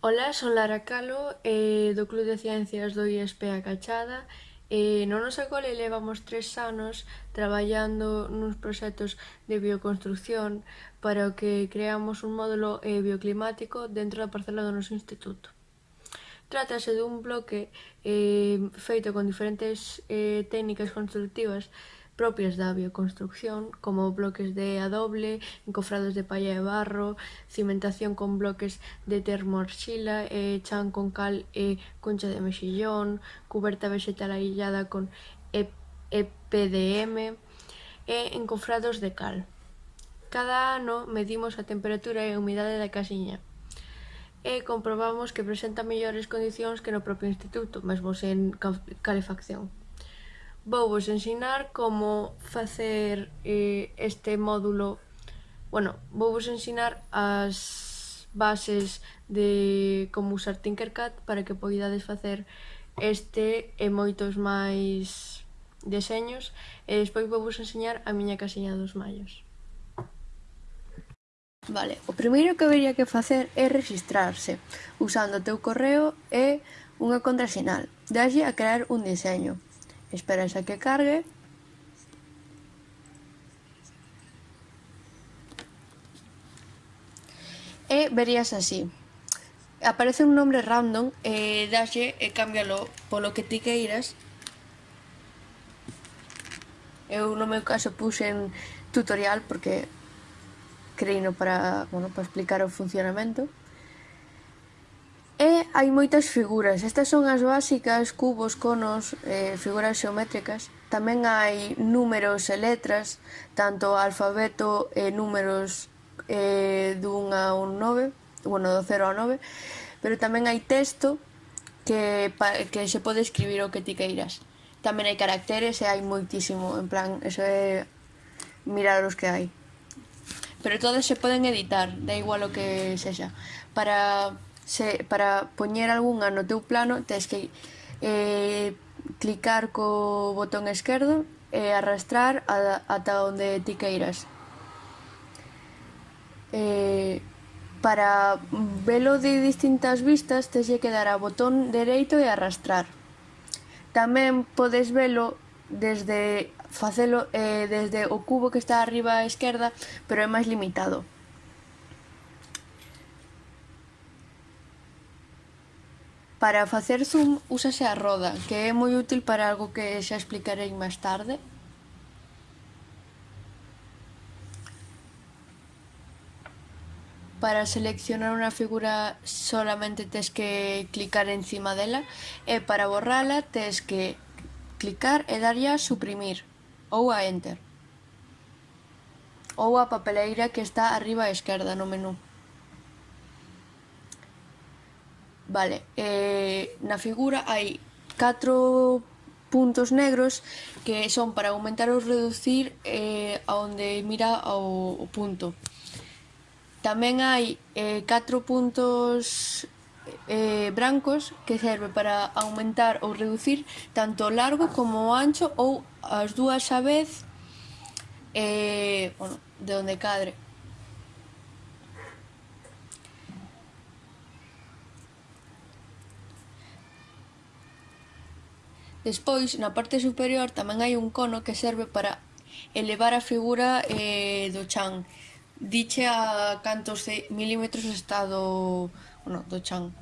Ola, son Lara Calo, eh, do Club de Ciencias do ISP A Cachada. Eh, no noso cole levamos tres anos traballando nuns proxectos de bioconstrucción para o que creamos un módulo eh, bioclimático dentro da parcela do noso instituto. Trátase dun bloque eh, feito con diferentes eh, técnicas constructivas propias da bioconstrucción, como bloques de adoble, encofrados de palla e barro, cimentación con bloques de termoarxila, e eh, chan con cal e concha de mexillón, cuberta vegetal aillada con EPDM e encofrados de cal. Cada ano medimos a temperatura e a humidade da casiña e comprobamos que presenta mellores condicións que no propio instituto, mesmo sen calefacción vou vos ensinar como facer eh, este módulo. Bueno, vou vos ensinar as bases de como usar Tinkercad para que poidades facer este e moitos máis deseños. E despois vou vos enseñar a miña casiña dos mallos. Vale, o primeiro que habería que facer é registrarse usando o teu correo e unha contrasinal dalle a crear un diseño. Esperas a que cargue. E verías así. Aparece un nombre random, e dalle e cámbialo polo que ti queiras. Eu no meu caso puxen tutorial porque creino para, bueno, para explicar o funcionamento hai moitas figuras, estas son as básicas, cubos, conos, eh, figuras xeométricas. Tamén hai números e letras, tanto alfabeto e números eh, dun a un 9, bueno, do 0 ao 9, pero tamén hai texto que, pa, que se pode escribir o que ti queiras. Tamén hai caracteres e hai moitísimo, en plan, eso é mirar os que hai. Pero todas se poden editar, da igual o que sexa. Para se, para poñer algunha no teu plano tens que eh, clicar co botón esquerdo e arrastrar a, ata onde ti queiras. Eh, para velo de distintas vistas tens que dar a botón dereito e arrastrar. Tamén podes velo desde facelo eh, desde o cubo que está arriba á esquerda, pero é máis limitado. Para facer zoom úsase a roda, que é moi útil para algo que xa explicarei máis tarde. Para seleccionar unha figura solamente tes que clicar encima dela e para borrala tes que clicar e darlle a suprimir ou a enter ou a papeleira que está arriba á esquerda no menú. Vale, eh, na figura hai catro puntos negros que son para aumentar ou reducir eh, a onde mira o, o punto. Tamén hai eh, catro puntos eh, brancos que serve para aumentar ou reducir tanto o largo como o ancho ou as dúas a vez eh, bueno, de onde cadre. Despois, na parte superior tamén hai un cono que serve para elevar a figura eh, do chan. Diche a cantos de milímetros está do, bueno, do chan.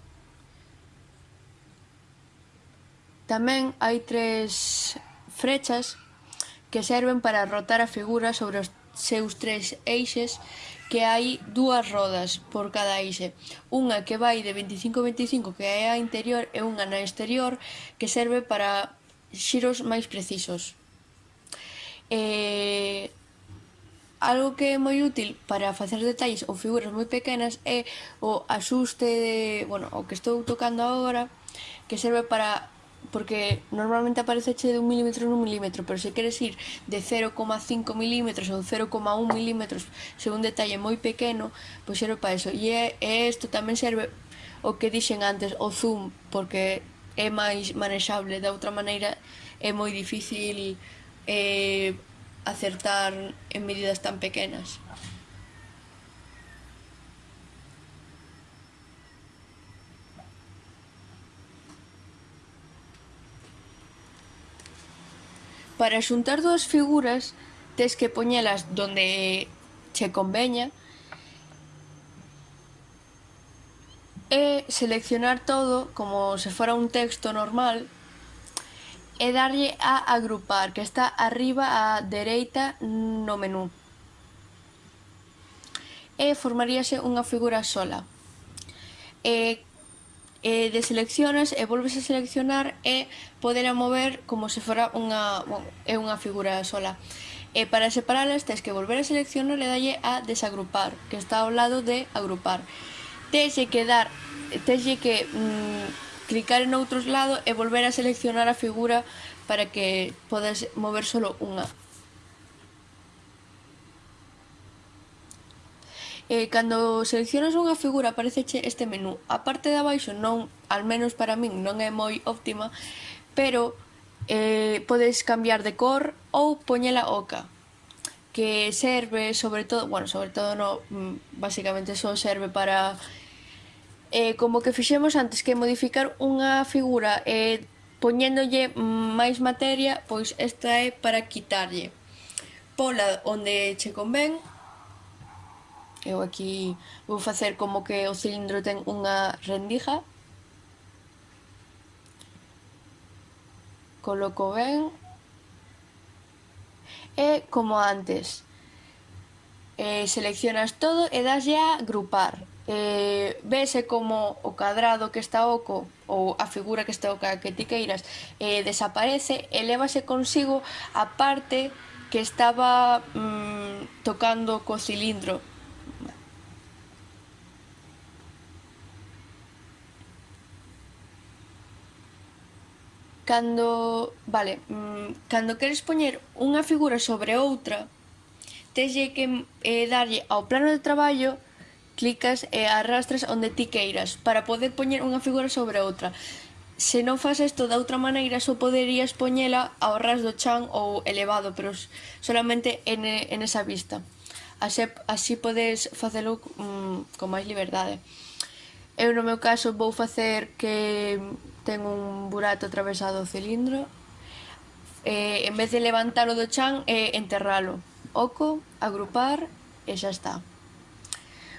Tamén hai tres frechas que serven para rotar a figura sobre os seus tres eixes que hai dúas rodas por cada eixe. Unha que vai de 25-25 que é a interior e unha na exterior que serve para xiros máis precisos. E algo que é moi útil para facer detalles ou figuras moi pequenas é o axuste de, bueno, o que estou tocando agora, que serve para porque normalmente apareceche de un milímetro en un milímetro, pero se queres ir de 0,5 milímetros ou 0,1 milímetros, se un detalle moi pequeno, pois serve para eso. E, e isto tamén serve o que dixen antes, o zoom, porque é máis manexable, De outra maneira é moi difícil eh, acertar en medidas tan pequenas. Para xuntar dúas figuras tes que poñelas donde che conveña e seleccionar todo como se fora un texto normal e darlle a agrupar que está arriba á dereita no menú e formaríase unha figura sola. E Eh, e deseleccionas e volves a seleccionar e poder mover como se fora unha, bueno, é unha figura sola. E para separalas tens que volver a seleccionar e dalle a desagrupar, que está ao lado de agrupar. Tens que dar, tens que mm, clicar en outros lado e volver a seleccionar a figura para que podas mover solo unha. eh, cando seleccionas unha figura apareceche este menú. A parte de abaixo non, al menos para min, non é moi óptima, pero eh, podes cambiar de cor ou poñela oca que serve sobre todo, bueno, sobre todo no, mm, basicamente só serve para eh, como que fixemos antes que modificar unha figura eh, poñéndolle máis materia, pois esta é para quitarlle pola onde che convén Eu aquí vou facer como que o cilindro ten unha rendija. Coloco ben. E como antes, eh, seleccionas todo e daslle a agrupar. Eh, vese como o cadrado que está oco ou a figura que está oca que ti queiras eh, desaparece e levase consigo a parte que estaba mm, tocando co cilindro Cando, vale, mm, cando queres poñer unha figura sobre outra, teslle que eh, darlle ao plano de traballo clicas e arrastras onde ti queiras para poder poñer unha figura sobre outra. Se non fas isto da outra maneira, só poderías poñela ao ras do chan ou elevado, pero solamente en, en esa vista. Así, así podes facelo mm, con máis liberdade. Eu no meu caso vou facer que ten un burato atravesado o cilindro, eh, en vez de levantalo do chan, eh, enterralo. Oco, agrupar e xa está.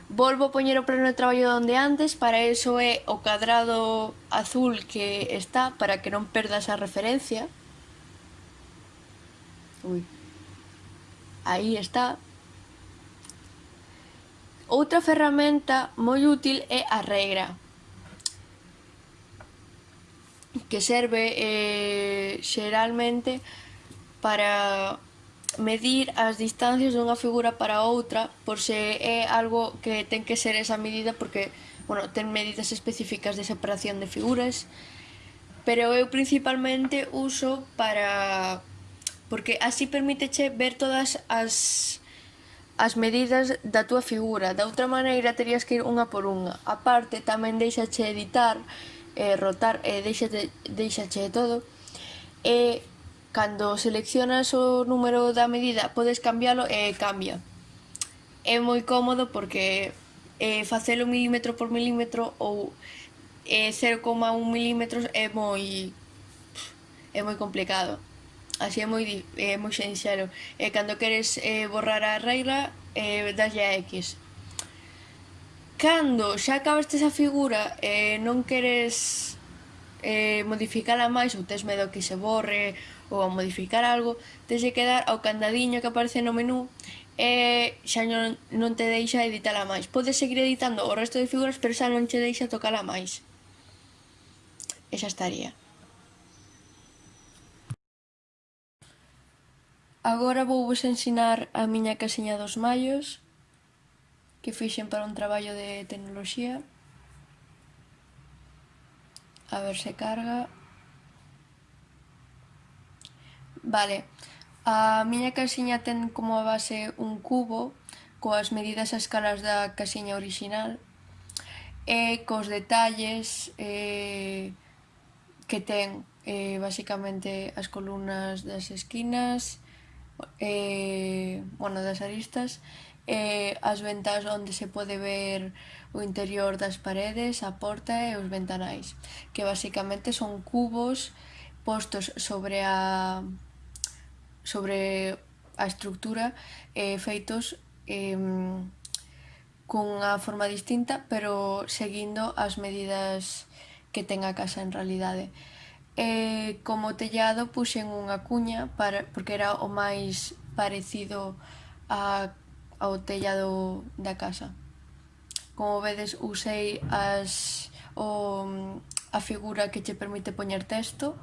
Volvo a poñer o plano de traballo onde antes, para eso é o cadrado azul que está, para que non perdas a referencia. Ui. Aí está. Outra ferramenta moi útil é a regra que serve eh, xeralmente para medir as distancias dunha figura para outra por se é algo que ten que ser esa medida porque bueno, ten medidas específicas de separación de figuras pero eu principalmente uso para porque así permíteche ver todas as as medidas da túa figura. Da outra maneira terías que ir unha por unha. A parte tamén deixache editar eh, rotar eh, e deixate, deixache todo e cando seleccionas o número da medida podes cambialo e cambia. É moi cómodo porque eh, facelo milímetro por milímetro ou eh, 0,1 milímetros é moi é moi complicado. Así é moi é moi sinxelo. E cando queres eh, borrar a regra eh, dáslle a X cando xa acabaste esa figura e eh, non queres eh, modificala máis ou tes medo que se borre ou a modificar algo, tes de quedar ao candadiño que aparece no menú e eh, xa non, non te deixa editala máis. Podes seguir editando o resto de figuras, pero xa non che deixa tocala máis. E xa estaría. Agora vou vos ensinar a miña caseña dos mallos que fixen para un traballo de tecnoloxía. A ver se carga. Vale, a miña casiña ten como a base un cubo coas medidas a escalas da casiña orixinal e cos detalles eh, que ten eh, basicamente as columnas das esquinas, eh, bueno, das aristas, eh, as ventas onde se pode ver o interior das paredes, a porta e os ventanais, que basicamente son cubos postos sobre a sobre a estructura eh, feitos eh, cunha forma distinta, pero seguindo as medidas que ten a casa en realidade. E como tellado puxen unha cuña para, porque era o máis parecido a ao tellado da casa. Como vedes, usei as, o, a figura que che permite poñer texto